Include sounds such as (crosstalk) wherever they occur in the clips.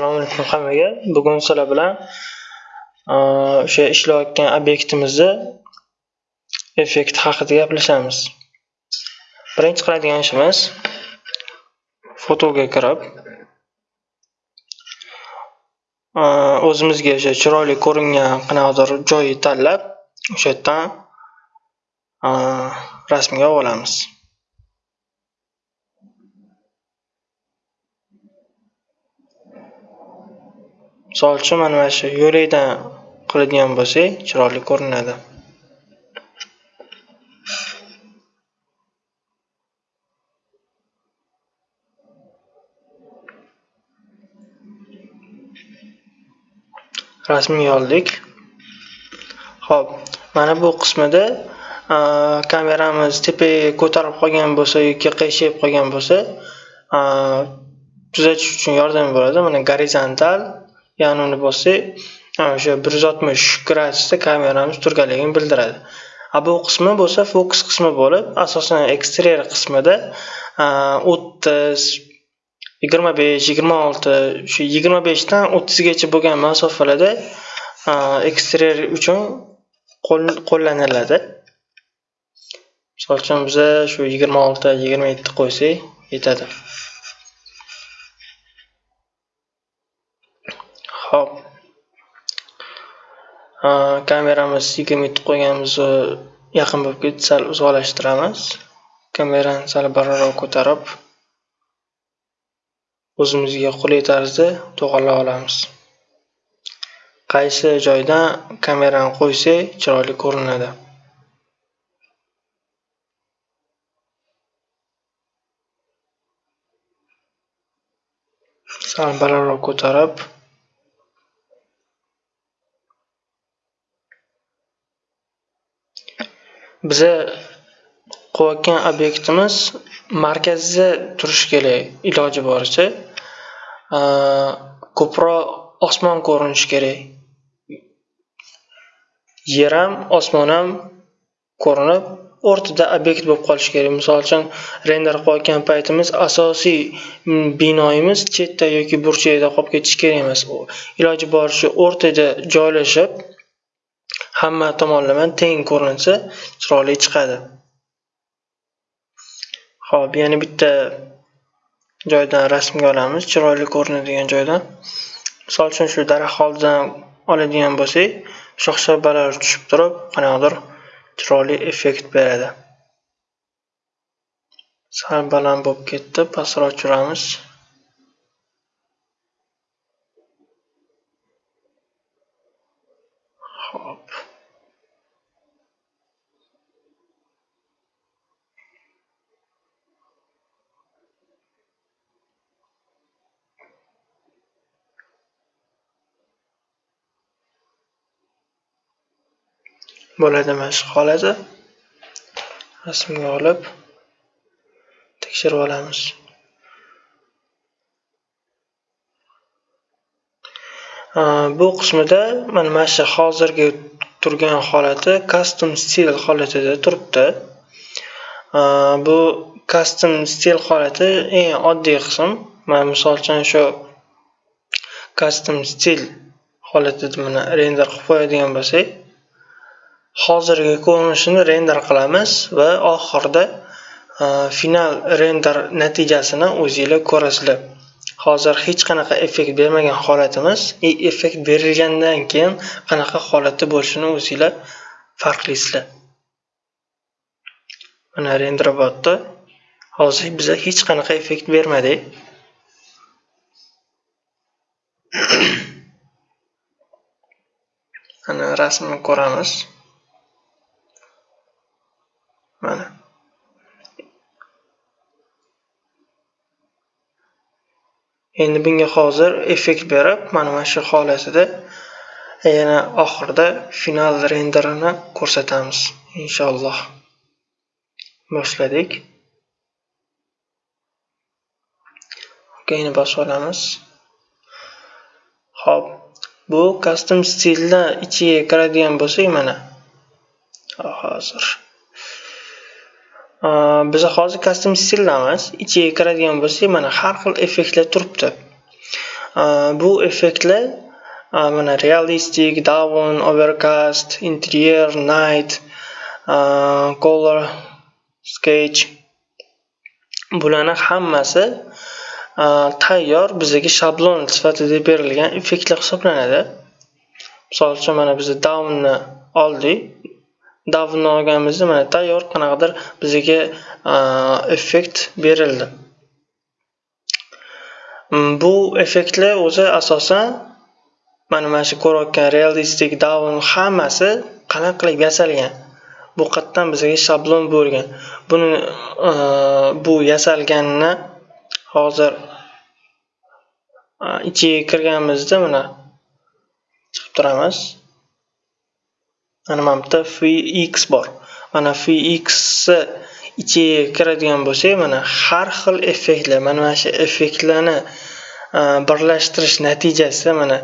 Assalomu alaykum hammaga. Bugun sizlar bilan e, o'sha ishlayotgan obyektimizni effekti haqida gaplashamiz. Birinchi qiladigan ishimiz fotoga kirib e, o'zimizga o'sha chiroyli ko'ringan qanaqadir joyni tanlab o'sha yerdan e, rasmga olamiz. Misol uchun mana mana shu yo'lakdan qiladigan bo'lsak chiroyli ko'rinadi. Rasmga oldik ho'p mana bu qismida kameramiz tepaga ko'tarib qolgan bo'lsa yoki qiyshayib qolgan bo'lsa tuzatish uchun yordam beradi mana gorizontal yonini uni bossak o'sha bir yuz oltmish gradusda kameramiz turganligini bildiradi. A bu qismi bo'lsa fokus qismi bo'lib asosan eksteryer qismida o'ttiz yigirma besh yigirma olti shu yigirma beshdan o'ttizgacha bo'lgan masofalarda eksteryer uchun qo'llaniladi. Misol uchun biza shu yigirma olti yigirma yetti qo'ysak yetadi Xo'p. Kameramiz yigirma yetti qo'yganmiz, yaqin bo'lib ketdi, sal uzoqlashtiramiz. Kamerani sal balandroq ko'tarib o'zimizga qulay tarzda to'g'irlab olamiz. Qaysi joydan kamerani qo'ysak chiroyli ko'rinadi. Sal balandroq ko'tarib biza quvayotgan obyektimiz markazda turishi kerak iloji boricha. Ko'proq osmon ko'rinishi kerak. Yer ham osmon ham ko'rinib o'rtada obyekt bo'lib qolishi kerak. Misol uchun render qilayotgan paytimiz asosiy mm, binoyimiz chetda yoki burchakda qolib ketishi kerak emas. Iloji boricha o'rtada joylashib hamma tomonlama teng ko'rinsa chiroyli chiqadi. Ho'p yana bitta joydan rasmga olamiz chiroyli ko'rinadigan joydan. Misol uchun shu daraxt oldidan oladigan bo'lsak shox shabbalar tushib turib qanaqadir chiroyli effekt beradi. Sal baland bo'lib ketdi pastroq tushiramiz bo'ladi mana shu holati rasmga olib tekshirib olamiz. Bu qismida mana mana shu hozirgi turgan holati custom stil holatida turibdi. Bu custom stil holati eng oddiy qism. Man misol uchun shu custom stil holatida mana render qilib qo'yadigan bo'lsak hozirgi ko'rinishini render qilamiz va oxirida e, final render natijasini o'zinglar ko'rasizlar. Hozir hech qanaqa effekt bermagan holatimiz effekt berilgandan keyin qanaqa holatda bo'lishini o'zinglar farqlaysizlar. Mana renderbotda hozir biza hech qanaqa effekt bermadik mana (coughs) rasmni ko'ramiz. Mana. Endi bunga hozir effekt berib mana mana shu holatida yana oxirida final renderini ko'rsatamiz inshaalloh. Boshladik. Okayni bosib olamiz. Ho'p bu custom stilda ichiga kiradigan bo'lsak mana hozir. Biz hozir custom stillamiz. Ichiga kiradigan bo'lsak mana har xil effektlar turibdi. Bu effektlar mana realistik down overcast interior night color sketch. Bularni hammasi tayyor bizaga shablon sifatida berilgan effektlar hisoblanadi. Misol uchun mana biz downni oldik. Davnni olganimizda mana tayyor qanaqadir bizga effekt berildi. Mm, bu effektlar o'zi asosan mana mana shu ko'rayotgan realistik davn hammasi qanaqa qilib yasalgan? Bu qayerdan bizga shablon bo'lgan. Buni bu yasalganini hozir ichiga kirganimizda mana chiqib turamiz. Mana mana bitta fx bor. Mana fxni ichiga kiradigan bo'lsak mana har xil effektlar mana mana shu effektlarni e, birlashtirish natijasida mana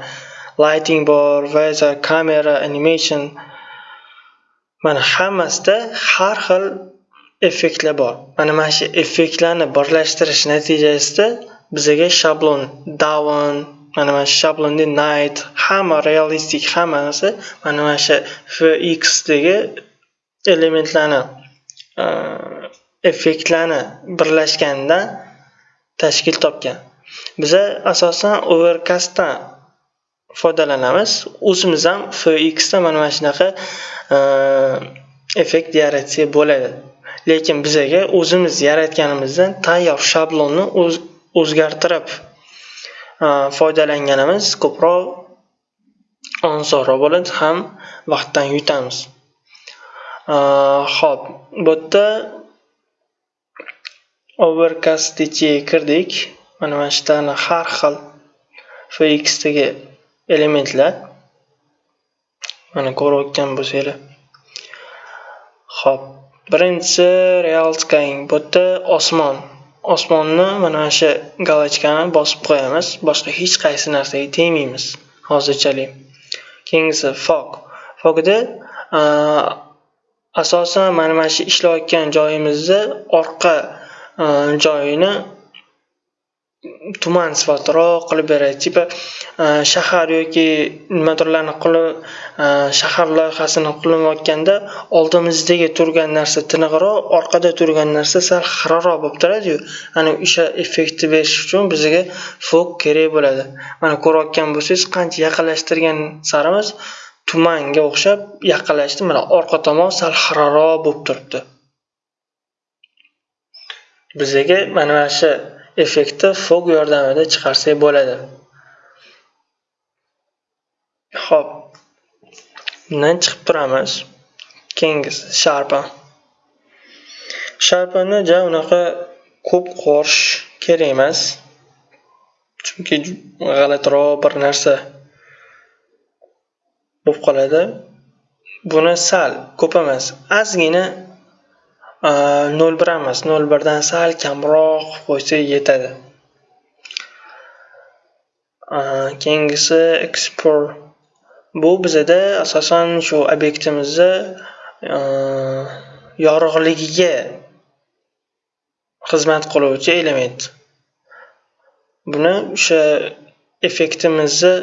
lighting bor weather kamera animation mana hammasida har xil effektlar bor. Mana mana shu effektlarni birlashtirish natijasida bizaga shablon down mana mana shu shablonda night hamma realistik hammasi mana mana shu fxdagi elementlarni e, effektlarni birlashganidan tashkil topgan. Biza asosan overcastdan foydalanamiz. O'zimiz ham fxda mana mana shunaqa e, effekt yaratsak bo'ladi. Lekin bizaga o'zimiz yaratganimizdan tayyor shablonni o'zgartirib foydalanganimiz ko'proq osonroq bo'ladi ham vaqtdan yutamiz. Ho'p bu yerda overcast kirdik. Mana mana shu yerda har xil fxdagi elementlar mana ko'rayotgan bo'lsanglar. Ho'p birinchisi real skying bu yerda osmon. Osmonni mana shu galochkani bosib qo'yamiz. Boshqa hech qaysi narsaga tegmaymiz. Hozirchalik. Keyingisi fog. Fogda asosan mana mana shu ishlayotgan joyimizni orqa joyini tuman sifatliroq qilib beradi tipa e, shahar yoki nimadirlarni qilib e, shahar loyihasini qilinayotganda oldimizdagi turgan narsa tiniqroq orqada turgan narsa sal xiraroq bo'lib turadiyu. Ana o'sha effektni berish uchun bizga fok kerak bo'ladi. Mana ko'rayotgan bo'lsangiz qancha yaqinlashtirgan sarimiz tumanga o'xshab yaqinlashdi. Mana orqa tomon sal xiraroq bo'lib turibdi. Bizaga mana mana shu effektni fog yordamida chiqarsak bo'ladi. Ho'p bundan chiqib turamiz. Keyingisi sharpa. Sharpani ja unaqa ko'p qorish kerak emas. Chunki g'alatiroq bir narsa bo'lib qoladi. Buni sal ko'p emas. Ozgina nol bir emas nol birdan sal kamroq qo'ysa yetadi keyingisi ekspor bu bizada asosan shu obyektimizni yorug'ligiga xizmat qiluvchi element buni o'sha effektimizni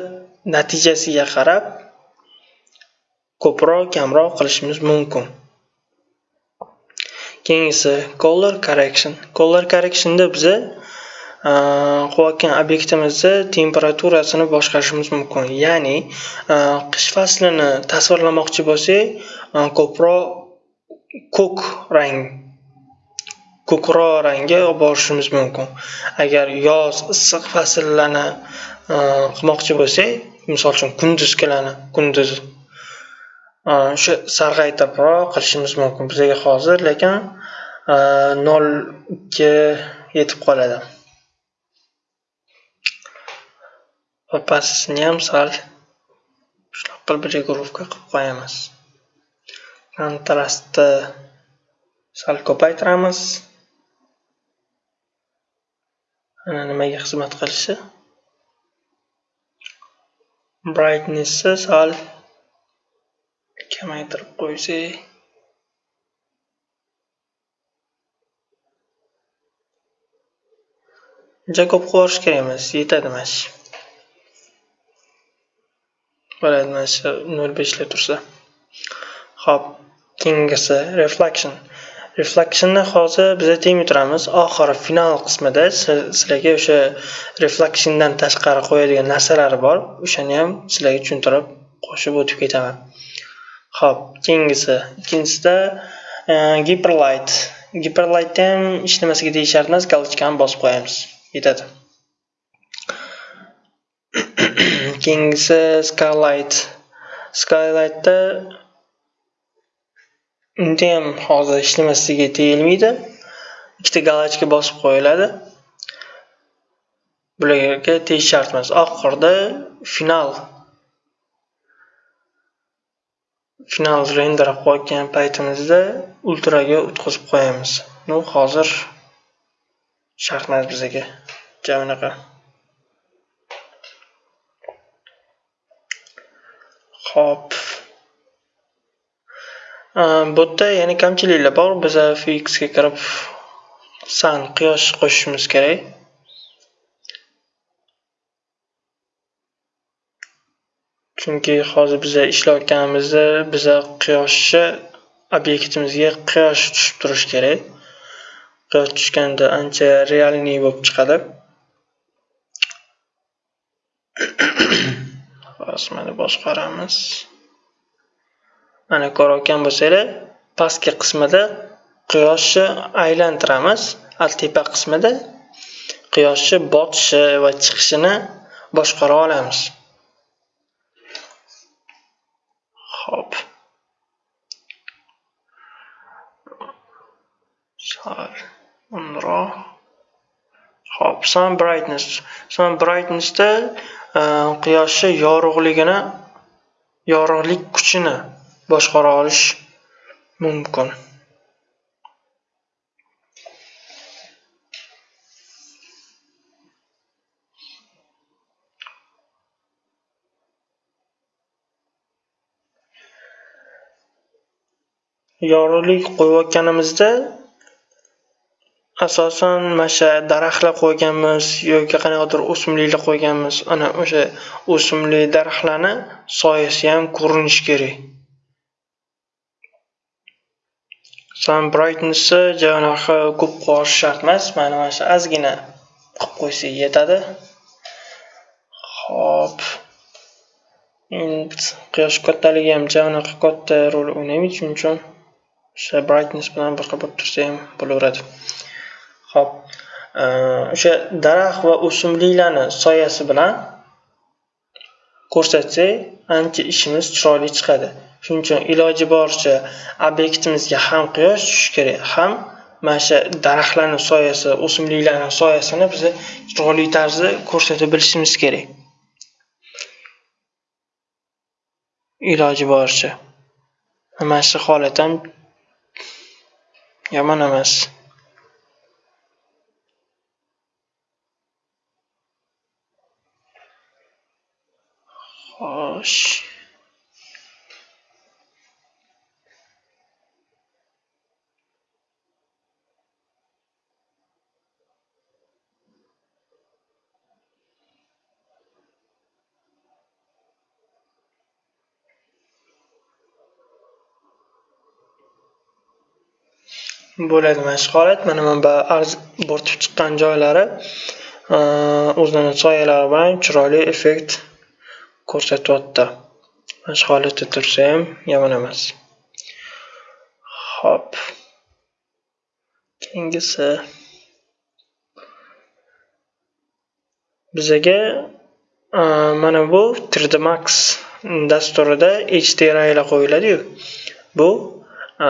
natijasiga qarab ko'proq kamroq qilishimiz mumkin keyingisi color correction. Color correctionda biza qilayotgan obyektimizni temperaturasini boshqarishimiz mumkin. Ya'ni qish faslini tasvirlamoqchi bo'lsak ko'proq ko'k rang ko'kroq rangga olib borishimiz mumkin. Agar yoz issiq fasllarni qilmoqchi bo'lsak misol uchun kunduzgilarni kunduz Э, o'sha sarg'aytiribroq qilishimiz mumkin bizga hozir lekin э, nol ikki yetib qoladi. Va pastini ham sal shunaqa qilib regulovka qilib qo'yamiz. Kontrastni sal ko'paytiramiz. Ana nimaga xizmat qilishi? Brightnessni sal kamaytirib qo'ysak uncha ko'p quvorish kerak emas yetadi mana shu bo'ladi mana shu nol beshlar tursa. Ho'p keyingisi reflection. Reflectionni hozir biza teng turamiz oxiri final qismida sizlarga o'sha reflectiondan tashqari qo'yadigan narsalari bor. O'shani ham sizlarga tushuntirib qo'shib o'tib ketaman. Xo'p, keyingisi. Ikkinchisida Hyperlight. giperlightni ham ishlamasligiga deyishyapti emas galochkani bosib qo'yamiz. Yetadi. (clears throat) Keyingisi skylight. Skylightda undayam hozir ishlamasligiga tegilmaydi ikkita galochka bosib qo'yiladi. Bularga tegish shart emas oxirida final. Final render qilayotgan paytimizda ultraga o'tkazib qo'yamiz ну hozir shart emas bizaga ja unaqa Xo'p. Bu yerda yana kamchiliklar bor. Biza fxga kirib san quyosh qo'shishimiz kerak. Chunki hozir biza ishlayotganimizda biza quyoshni obyektimizga quyosh tushib turishi kerak. Quyosh tushganda ancha realniy bo'lib chiqadi. (coughs) hozir mana boshqaramiz mana ko'rayotgan bo'lsanglar pastki qismida quyoshni aylantiramiz tepa qismida quyoshni botishi va chiqishini boshqara olamiz ho'p sal unroq. Ho'p sun brightness. Sun brightnessda e, quyoshni yorug'ligini yorug'lik kuchini boshqara olish mumkin. Yorug'lik qo'yayotganimizda asosan masha daraxtlar qo'yganmiz yoki qanaqadir o'simliklar qo'yganmiz. Ana o'sha o'simlik daraxtlarni soyasi ham ko'rinishi kerak. Sun brightnessni janaqa ko'p qo'yish shart emas. Mana mana shu ozgina qilib qo'ysak yetadi. Ho'p endi quyosh kattaligi ham javnaqa katta rol o'ynamaydi shuning uchun o'sha brightness bilan boshqa bo'lib tursa ham bo'laveradi. Xo'p, o'sha daraxt va o'simliklarni soyasi bilan ko'rsatsak ancha ishimiz chiroyli chiqadi. Shuning uchun iloji boricha obyektimizga ham quyosh tushishi kerak ham mana shu daraxtlarni soyasi o'simliklarni soyasini biz chiroyli tarzda ko'rsata bilishimiz kerak. Iloji boricha. Mana shu holat ham yomon emas. Xo'sh. bo'ladi mana shu holat mana bu bo'rtib chiqqan joylari o'zini soyalari bilan chiroyli effekt ko'rsatyapti mana shu holatda tursa ham yomon emas. Ho'p keyingisi. Bizaga mana bu 3d max dasturida hdrilar qo'yiladiyu. Bu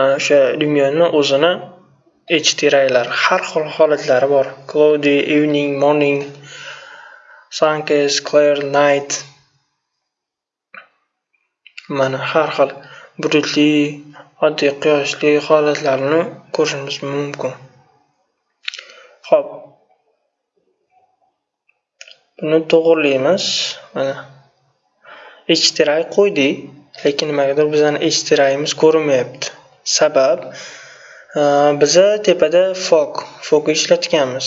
o'sha lumyonni o'zini hdrilar har xil holatlari bor. Cloudy evening morning suncase clear night. Mana har xil bulutli oddiy quyoshli holatlarni ko'rishimiz mumkin. Ho'p buni to'g'rilaymiz. mana. Htray qo'ydik lekin nimagadir bizani htryimiz ko'rinmayapti. Sabab e, biza tepada fog fokni ishlatganmiz.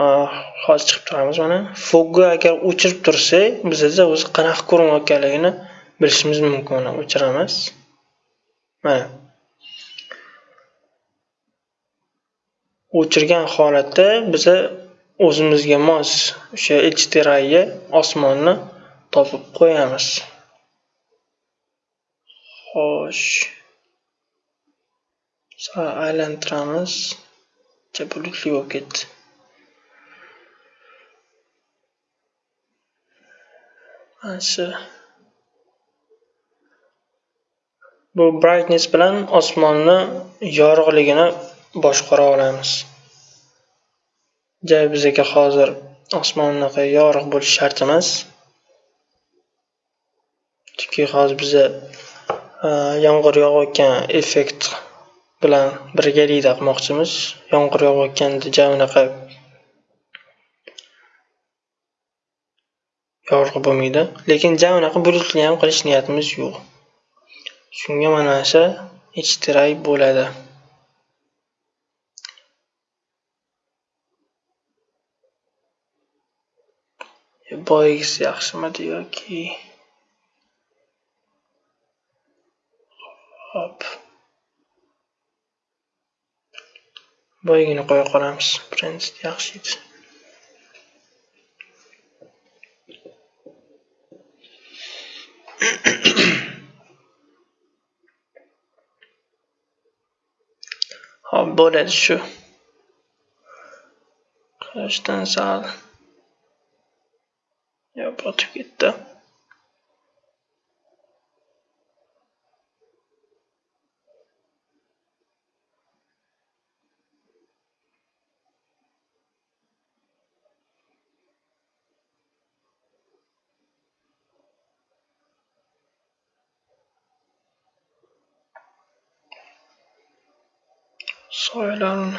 E, hozir chiqib turamiz mana. Fogni agar o'chirib tursak bizada o'zi qanaqa ko'rinayotganligini bilishimiz mumkin o'chiramiz. Mana. O'chirgan holatda biza o'zimizga mos o'sha hdriga osmonni topib qo'yamiz. Xo'sh. Sal aylantiramiz. Bulutli bo'lib ketdi. Mana shu bu brightness bilan osmonni yorug'ligini boshqara olamiz. Ja bizaga hozir osmon unaqa yorug' bo'lishi shart emas chunki hozir biza e, yomg'ir yog'ayotgan effekt bilan birgalikda qilmoqchimiz yomg'ir yog'ayotganda ja unaqa yorug' bo'lmaydi. Lekin ja unaqa bulutli ham qilish niyatimiz yo'q. Shunga mana shu bo'ladi. E, Boyagisi yaxshimidi yoki? Hop boyagini qo'ya qolamiz. Принципе yaxshi edi. Hop bo'ladi shu quyoshdan sal yo botib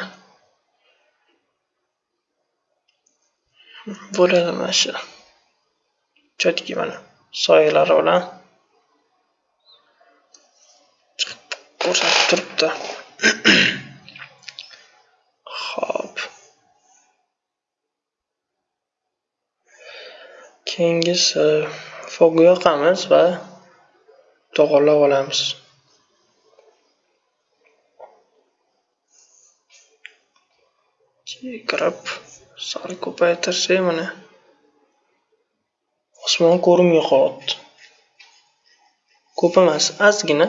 bo'ladi mana shu четкий mana soyalari bilan chiqib ko'rsatib turibdi ho'p. Keyingisi fogni yoqamiz va to'g'irlab olamiz. Kirib sal ko'paytirsak mana osmon ko'rinmay qot. ko'p emas ozgina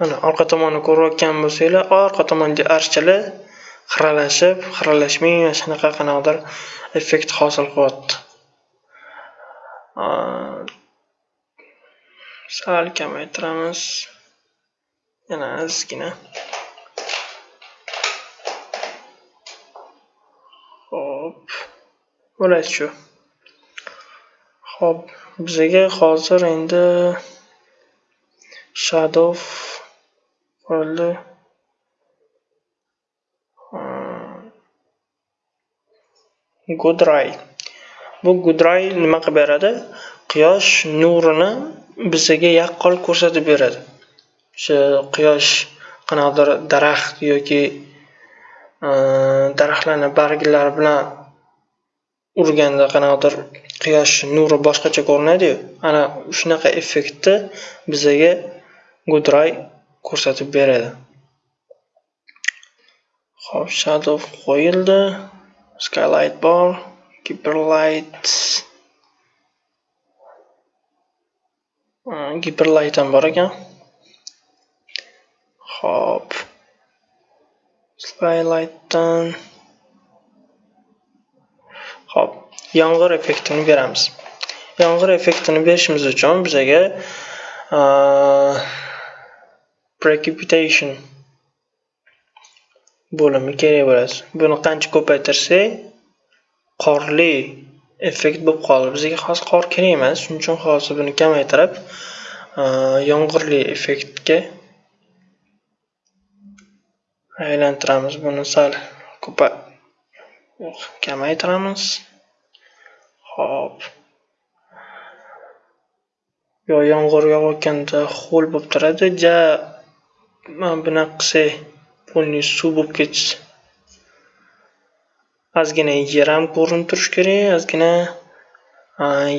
mana orqa tomonni ko'rayotgan bo'lsanglar orqa tomondagi archalar xiralashib xiralashmay mana shunaqa qanaqadir effekt hosil qilyapti sal kamaytiramiz. Yana ozgina ho'p bo'ladi shu. Ho'p bizaga hozir endi shadow qoldi Gudray. bu Gudray nima qilib beradi? Quyosh nurini bizaga yaqqol ko'rsatib beradi. O'sha quyosh qanaqadir daraxt yoki e, daraxtlarni barglari bilan urganda qanaqadir quyosh nuri boshqacha ko'rinadiyu ana shunaqa effektni bizaga Gudray ko'rsatib beradi. Hop shadow qo'yildi. Skylight bor keeper giperlight ham bor ekan hop. Skylightdan hop. Yomg'ir effektini beramiz. Yomg'ir effektini berishimiz uchun bizaga precipitation bo'limi kerak bo'ladi. Buni qancha ko'paytirsak qorli effekt bo'lib qoldi. Bizga hozir qor kerak emas shuning uchun hozir buni kamaytirib e, yomg'irli effektga aylantiramiz. Buni sal ko'pa kamaytiramiz. Hop yo yomg'ir yog'ayotganda ho'l bo'lib turadi. Ja mana bunaqa qilsak полный suv bo'lib ketishi ozgina yer ham ko'rinib turishi kerak ozgina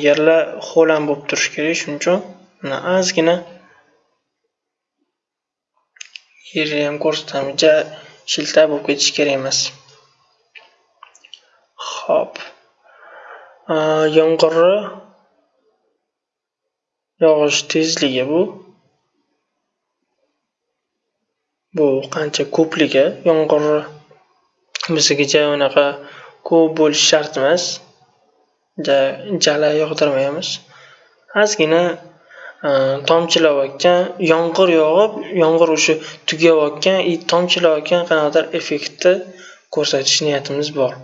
yerlar ho'l bo'lib turishi kerak. Shuning uchun mana ozgina yerni ham ko'rsatamiz ja shilta bo'lib ketishi kerak emas. Ho'p yomg'irni yog'ish tezligi bu. Bu qancha ko'pligi yomg'irni biznikicha unaqa ko'p bo'lishi shart emas. Jala yog'dirmaymiz. Ozgina e, tomchilayotgan yomg'ir yog'ib yomg'ir o'sha tugayotgan и tomchilayotgan qanaqadir effektni ko'rsatish niyatimiz bor.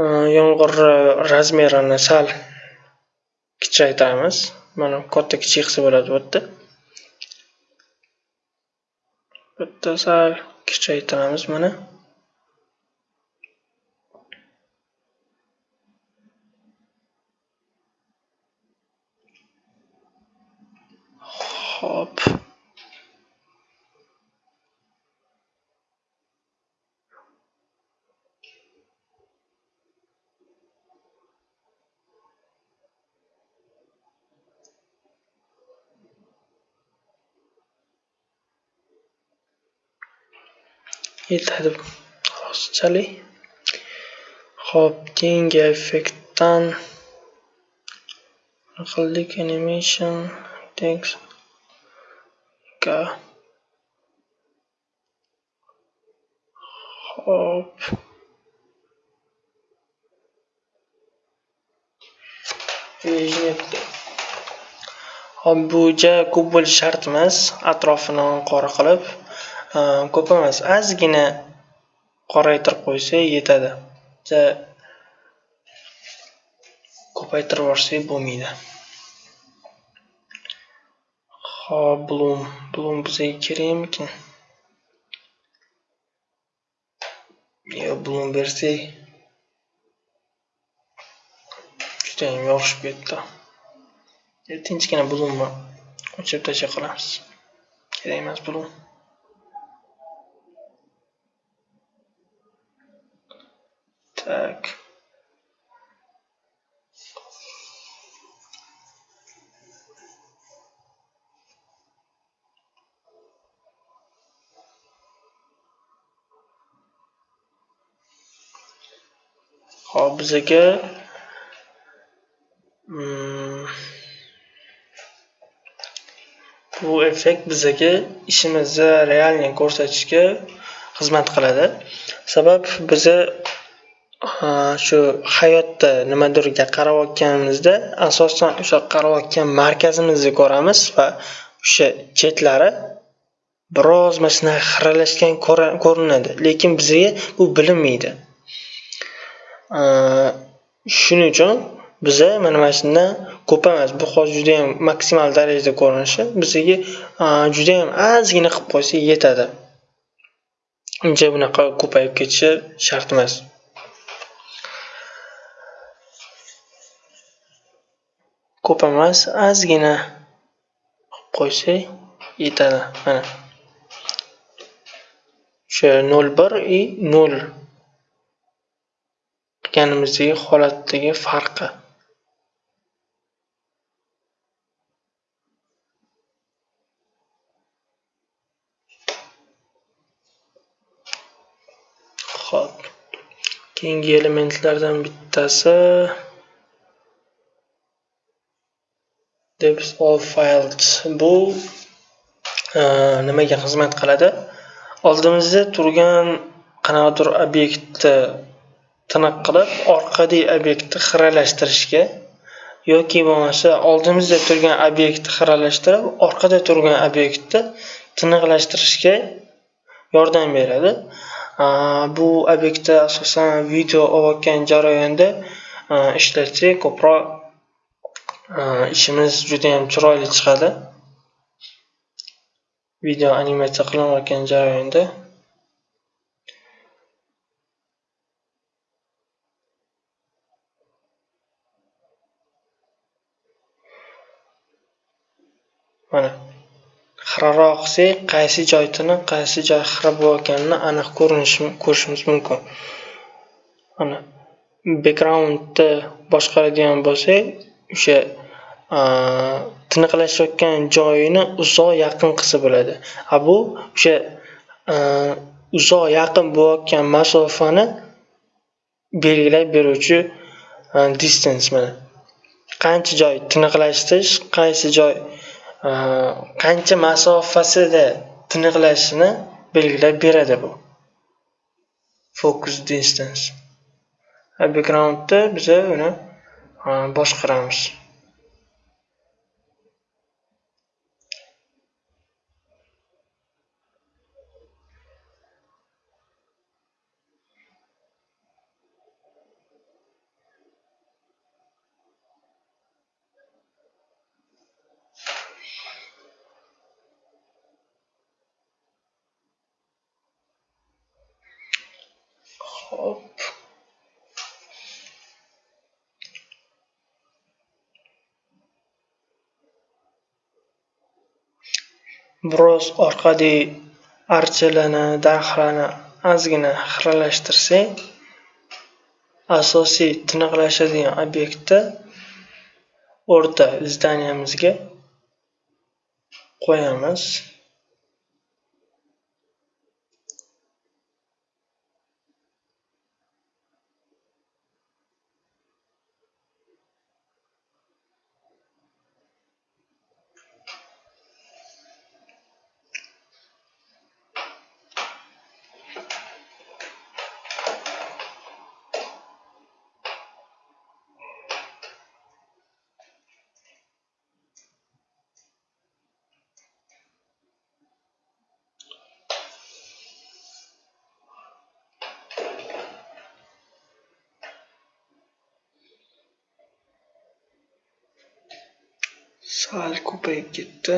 E, yomg'irni razmerini sal kichraytiramiz mana katta kichik qilsa bo'ladi bu yerda. Bitta sal kichaytiramiz mana ho'p yetadi hozirchalik ho'p keyingi effektdan qildik animation text ho'p hop bu ja ko'p bo'lishi shart emas atrofini qora qilib. Ko'p emas ozgina qoraytirib qo'ysak yetadi. Ko'paytirib yuborsak bo'lmaydi. Hop blum blum bizga kerakmikin? Yo blum bersak judayam yorishib ketdi. Tinchgina blumni o'chirib tashlab qolamiz. Kerak emas blum так. Hop bizaga bu effekt bizaga ishimizni realniy ko'rsatishga xizmat qiladi sabab biza shu hayotda nimadirga qarayotganimizda asosan o'sha qarayotgan markazimizni ko'ramiz va o'sha chetlari biroz mana shunaqa xiralashgan ko'rinadi. Lekin bizga bu bilinmaydi. Shuning uchun biza mana mana shundan ko'p emas bu hozir judayam maksimal darajada ko'rinishi bizga judayam ozgina qilib qo'ysak yetadi. Uncha bunaqa ko'payib ketishi shart emas. Ko'p emas ozgina qilib qo'ysak yetadi. Mana. O'sha nol bir и nol qilganimizdagi holatdagi farqi. Ho'p. Keyingi elementlardan bittasi depth of files bu e, nimaga xizmat qiladi? Oldimizda turgan qanaqadir obyektni tiniq qilib orqadagi obyektni xiralashtirishga yoki bo'lmasa oldimizda turgan obyektni xiralashtirib orqada turgan obyektni tiniqlashtirishga yordam beradi. E, bu obyektda asosan video olayotgan jarayonda e, ishlatsak ko'proq Э, ishimiz judayam chiroyli chiqadi. Video animatsiya qilinayotgan jarayonda. Mana xiraroq qilsak qaysi joy tiniq qaysi joy xira bo'layotganini aniq ko'rishimiz mumkin. Mana backgroundni boshqaradigan bo'lsak o'sha tiniqlashayotgan joyini uzoq yaqin qilsa bo'ladi. A bu o'sha uzoq yaqin bo'layotgan masofani belgilab beruvchi distance mana. Qancha joy tiniqlashtirish qaysi joy qancha masofasida tiniqlashini belgilab beradi bu. Focus distance. Backgroundni biza uni boshqaramiz Hop. Biroz orqada archalarni dahrani ozgina xiralashtirsang asosiy tiniqlashadigan obyektni o'rta zdaniyamizga qo'yamiz. Sal ko'payib ketdi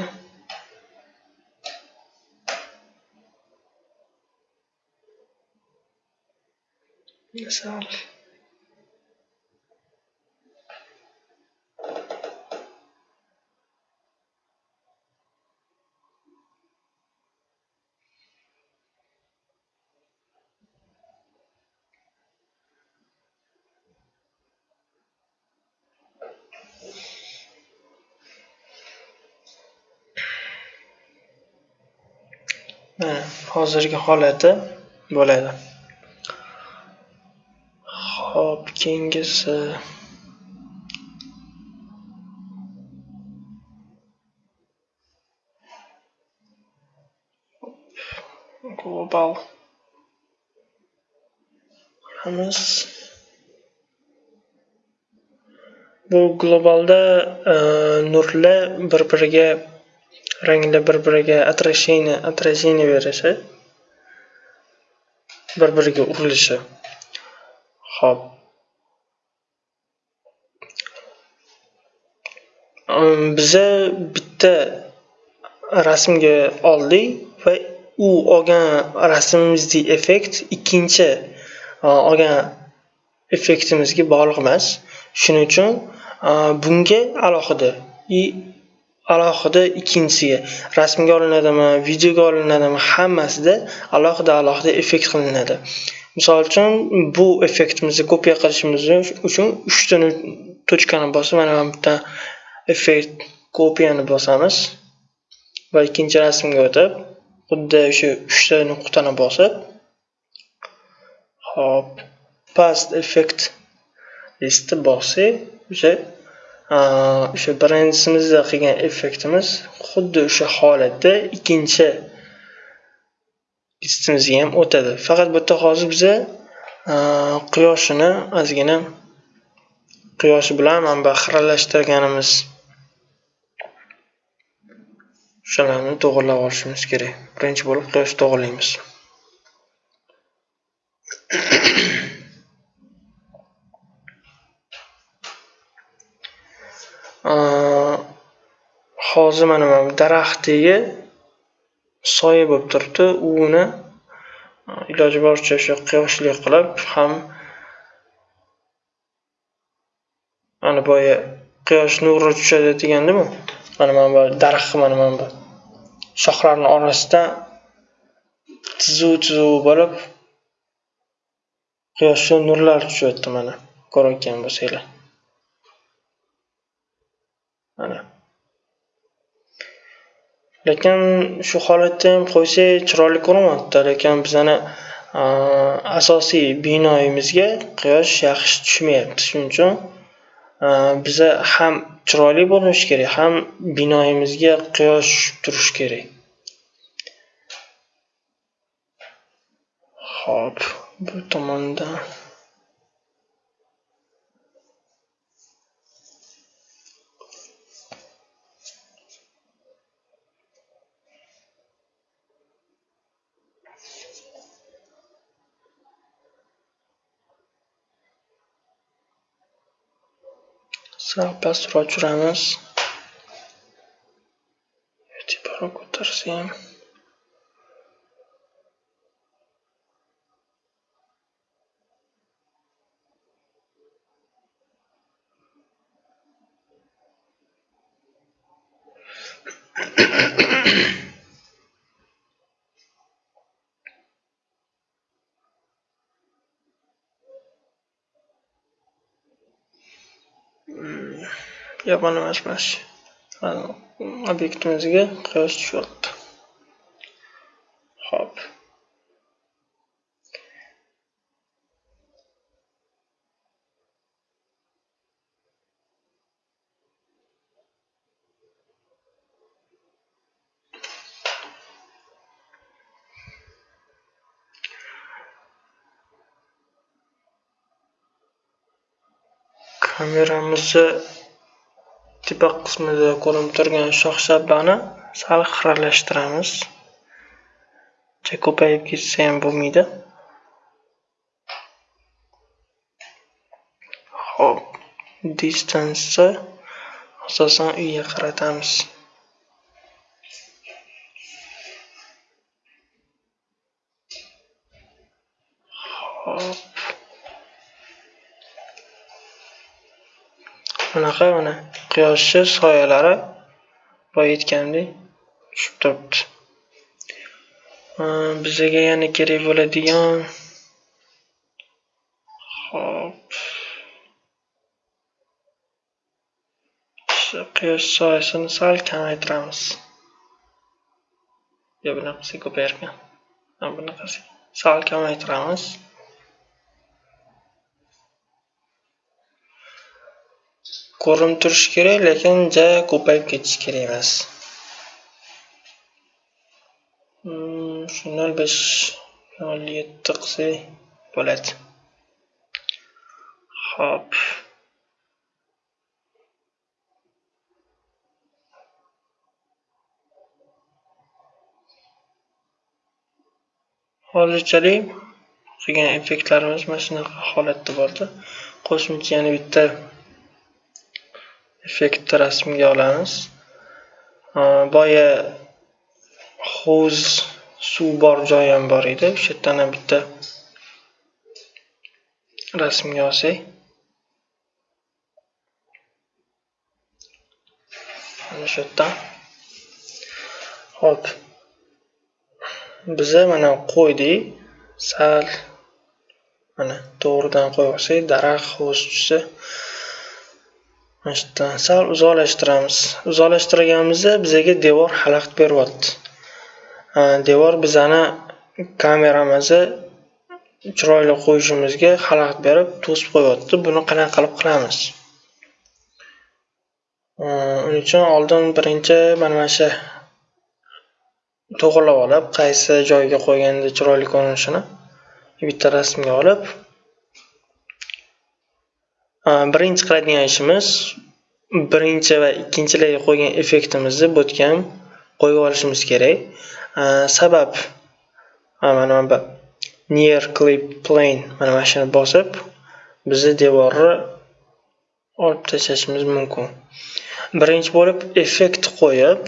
hozirgi holati bo'ladi. Ho'p keyingisi. Global. Qilamiz bu globalda e, nurlar bir biriga ranglar bir biriga отражение отражение berishi bir biriga urilishi ho'p ehm, biza bitta rasmga oldik va u olgan rasmimizdagi effekt ikkinchi e, olgan effektimizga bog'liq emas. Shuning uchun e, bunga alohida alohida ikkinchisiga. Rasmga olinadimi videoga olinadimi hammasida alohida alohida effekt qilinadi. Misol uchun bu effektimizni kopiya qilishimiz uchun uchta точкani bosib mana bu bitta effekt kopiyani bosamiz va ikkinchi rasmga o'tib xuddi o'sha uchta nuqtani bosib hop past effekt listni bossak o'sha o'sha birinchisimizda qilgan effektimiz xuddi o'sha holatda ikkinchi listimizga ham o'tadi. Faqat bu yerda hozir biza quyoshini ozgina quyosh bilan mana bu xiralashtirganimiz o'shalarni to'g'irlab olishimiz kerak. Birinchi bo'lib quyoshni to'g'irlaymiz. (clears throat) hozir mana bu daraxt tagiga soya bo'lib turibdi. Uni iloji boricha o'sha quyoshli qilib ham mana boya quyosh nuri tushadi degandimu mana mana bu daraxt mana mana bu shoxlarni orasidan tizuv tizuv bo'lib quyoshdan nurlar tushyapti mana ko'rayotgan bo'lsanglar. Mana. Lekin shu holatda ham qo'ysa chiroyli ko'rinmayapti lekin bizani asosiy binoyimizga quyosh yaxshi tushmayapti. Shuning uchun biza ham chiroyli bo'linishi kerak ham binoyimizga quyosh tushib turishi kerak. Ho'p bu tomondan sal pastroq tushiramiz tepakroq ko'tarsam ham yomon obyektimizga quyosh tushyapti ho'p kameramizni tepa qismida ko'rinib turgan shox shabani sal xiralashtiramiz. Uncha ko'payib ketsa ham bo'lmaydi. Ho'p distansni asosan uyga qaratamiz. Hop bunaqa mana. Quyoshni soyalari boya aytgandek tushib turibdi. Bizaga yana kerak bo'ladigan hop quyosh soyasini sal kamaytiramiz. Yo bunaqasi ko'payarkan. Bunaqasi sal kamaytiramiz. Ko'rinib turishi kerak lekin ja ko'payib ketishi kerak emas. Hmm, Shu nol besh nol yetti qilsak bo'ladi. Ho'p hozirchalik qilgan effektlarimiz mana shunaqa holatda bo'ldi qo'shimcha yana bitta effektni rasmga olamiz. Boya hovuz suv bor joyi ham bor edi. O'sha yerdan ham bitta rasmga olsak. Mana shu yerdan. Ho'p. Biza mana qo'ydik. Sal mana to'g'ridan qo'yib olsak daraxt hovuz tushsa mana shu yerdan sal uzoqlashtiramiz. Uzoqlashtirganimizda bizaga devor xalaqit beryapti. Devor bizani kameramizni chiroyli qo'yishimizga xalaqit berib to'sib qo'yyapti buni qanaqa qilib qilamiz? Uning uchun oldin birinchi mana mana shu to'g'irlab olib qaysi joyga qo'yganda chiroyli ko'rinishini bitta rasmga olib Э, birinchi qiladigan ishimiz birinchi va ikkinchilarga qo'ygan effektimizni bu qo'yib olishimiz kerak. Э, sabab mana bu near clip plane mana mana shuni bosib bizni devorni olib tashlashimiz mumkin. Birinchi bo'lib effekt qo'yib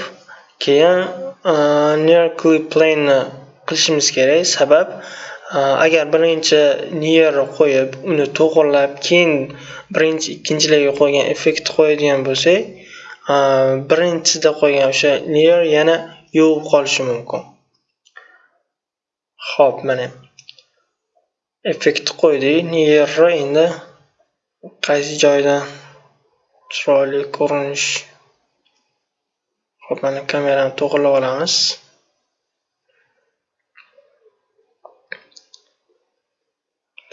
keyin э, near clip plane qilishimiz kerak. Sabab Э, agar birinchi near qo'yib uni to'g'irlab keyin birinchi ikkinchilarga qo'ygan effektni qo'yadigan bo'lsak e, birinchisida qo'ygan o'sha layer yana yuvib qolishi mumkin. Ho'p mana effektni qo'ydik. Layerni endi qaysi joydan chiroyli ko'rinish. Ho'p mana kamerani to'g'irlab olamiz.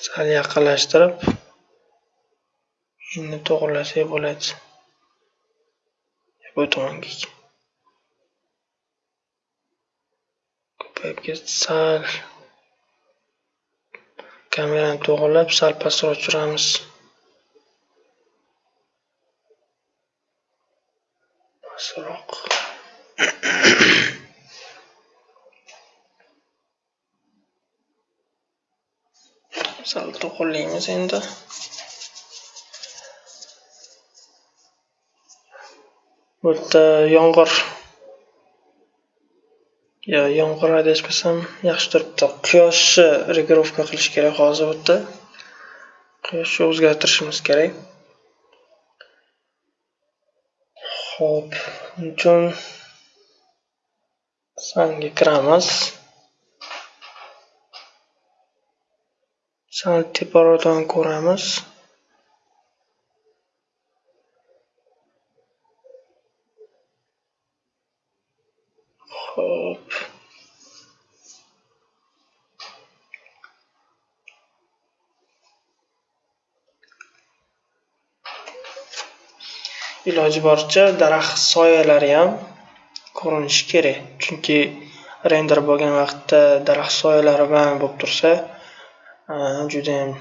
Sal yaqinlashtirib endi to'g'irlasak bo'ladi. Bu tomonga ko'payib ketdi sal. Kamerani to'g'irlab sal pastroq tushiramiz pastroq Probleme sind. endi bu yerda yomg'ir yo yomg'ir adashmasam yaxshi turibdi. Quyoshni regirovka qilish kerak hozir bu yerda quyoshni o'zgartirishimiz kerak. Ho'p uchun sanga kiramiz. Sal teparoqdan ko'ramiz. Ho'p iloji boricha daraxt soyalari ham ko'rinishi kerak. Chunki render bo'lgan vaqtda daraxt soyalari bilan bo'lib tursa judayam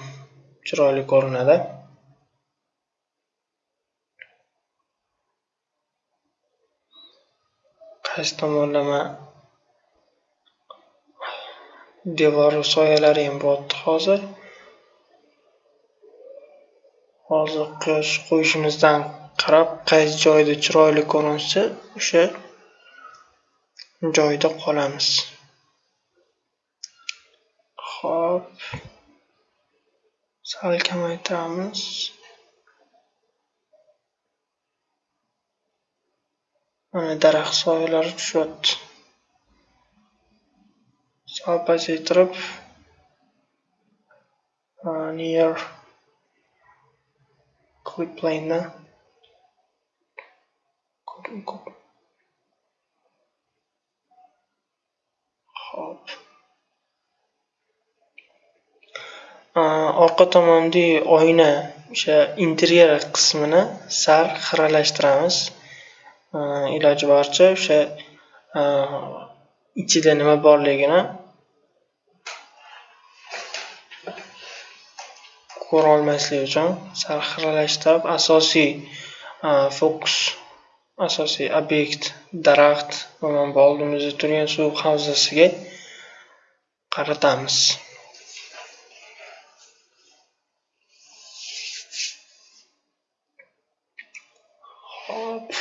chiroyli ko'rinadi. Qaysi tomonlama devor soyalari ham bo'lyapti hozir? Hozir quyosh qo'yishimizdan qarab qaysi joyda chiroyli ko'rinsa o'sha joyda qolamiz. Ho'p sal kamaytiramiz. Mana daraxt soyalari tushyapti. Sal pasaytirib uh, near clip plane'ni hop orqa tomondagi oyna o'sha interyer qismini sal xiralashtiramiz. Iloji boricha o'sha ichida nima borligini ko'rolmaslik uchun sal xiralashtirib asosiy fokus asosiy obyekt daraxt va mana bu oldimizda turgan suv havzasiga qaratamiz hop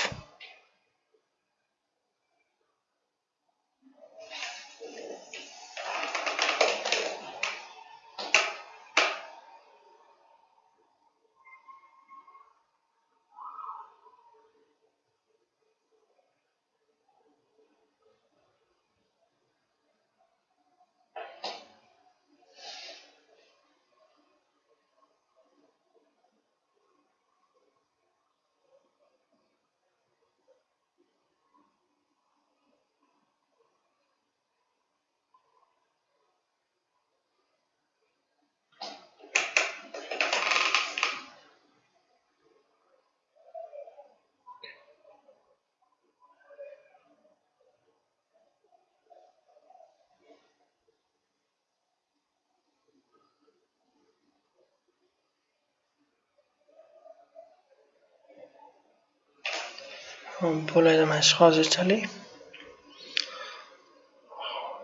bo'ladi mana shu hozirchalik.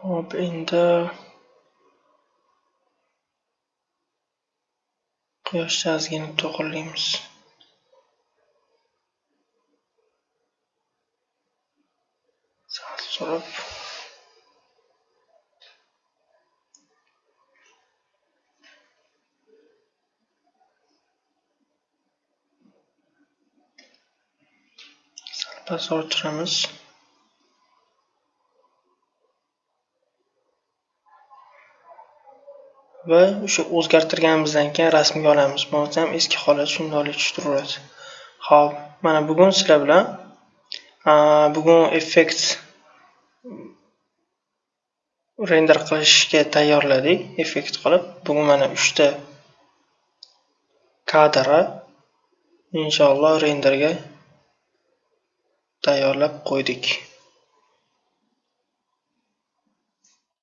Hop endi quyoshni ozgina to'g'irlaymiz sal surib pastortiramiz orttiramiz va o'sha o'zgartirganimizdan keyin rasmga olamiz. Bo'lmasa ham eski holat shundoqlik tushuntiraveradi ho'p mana bugun sizlar bilan bugun effekt render qilishga tayyorladik. Effekt qilib bugun mana uchta kadrni inshaalloh renderga tayyorlab qo'ydik.